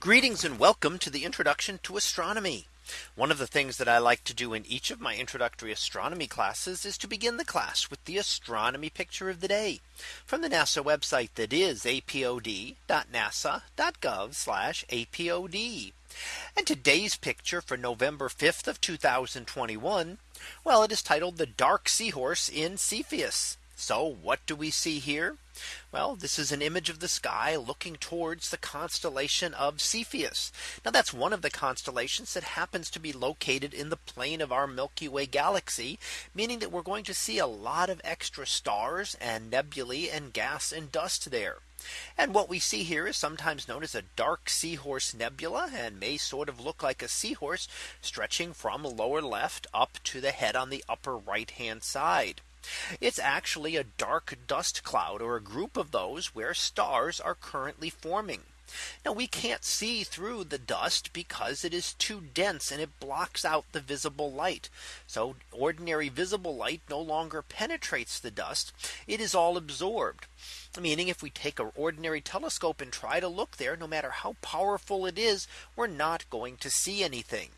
Greetings and welcome to the introduction to astronomy. One of the things that I like to do in each of my introductory astronomy classes is to begin the class with the astronomy picture of the day from the NASA website that is apod.nasa.gov apod. And today's picture for November 5th of 2021. Well, it is titled the dark seahorse in Cepheus. So what do we see here? Well, this is an image of the sky looking towards the constellation of Cepheus. Now that's one of the constellations that happens to be located in the plane of our Milky Way galaxy, meaning that we're going to see a lot of extra stars and nebulae and gas and dust there. And what we see here is sometimes known as a dark seahorse nebula and may sort of look like a seahorse stretching from lower left up to the head on the upper right hand side. It's actually a dark dust cloud or a group of those where stars are currently forming. Now we can't see through the dust because it is too dense and it blocks out the visible light. So ordinary visible light no longer penetrates the dust. It is all absorbed. Meaning if we take an ordinary telescope and try to look there, no matter how powerful it is, we're not going to see anything.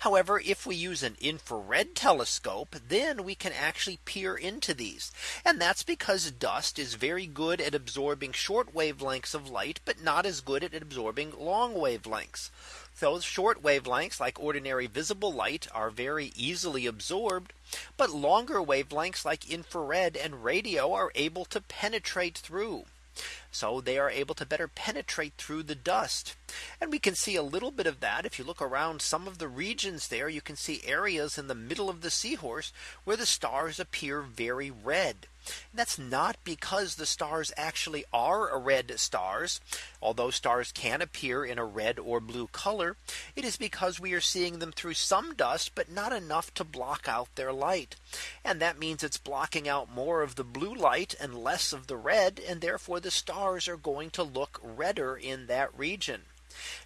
However, if we use an infrared telescope, then we can actually peer into these. And that's because dust is very good at absorbing short wavelengths of light, but not as good at absorbing long wavelengths. Those short wavelengths like ordinary visible light are very easily absorbed. But longer wavelengths like infrared and radio are able to penetrate through. So they are able to better penetrate through the dust. And we can see a little bit of that. If you look around some of the regions there, you can see areas in the middle of the seahorse where the stars appear very red. That's not because the stars actually are red stars. Although stars can appear in a red or blue color. It is because we are seeing them through some dust, but not enough to block out their light. And that means it's blocking out more of the blue light and less of the red. And therefore the stars are going to look redder in that region.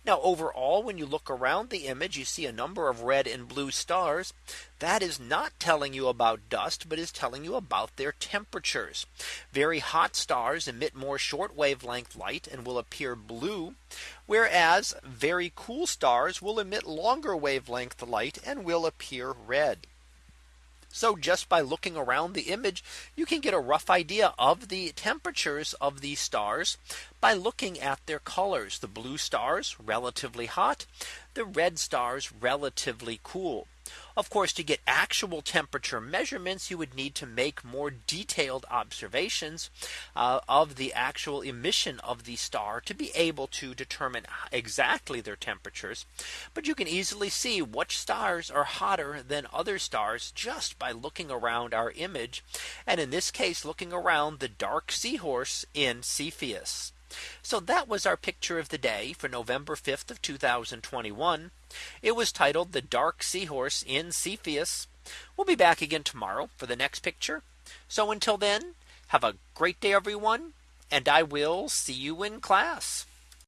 Now overall, when you look around the image, you see a number of red and blue stars. That is not telling you about dust, but is telling you about their temperatures. Very hot stars emit more short wavelength light and will appear blue. Whereas very cool stars will emit longer wavelength light and will appear red. So just by looking around the image, you can get a rough idea of the temperatures of these stars by looking at their colors. The blue stars relatively hot, the red stars relatively cool. Of course, to get actual temperature measurements, you would need to make more detailed observations uh, of the actual emission of the star to be able to determine exactly their temperatures. But you can easily see which stars are hotter than other stars just by looking around our image. And in this case, looking around the dark seahorse in Cepheus. So that was our picture of the day for November 5th of 2021. It was titled the dark seahorse in Cepheus. We'll be back again tomorrow for the next picture. So until then, have a great day, everyone. And I will see you in class.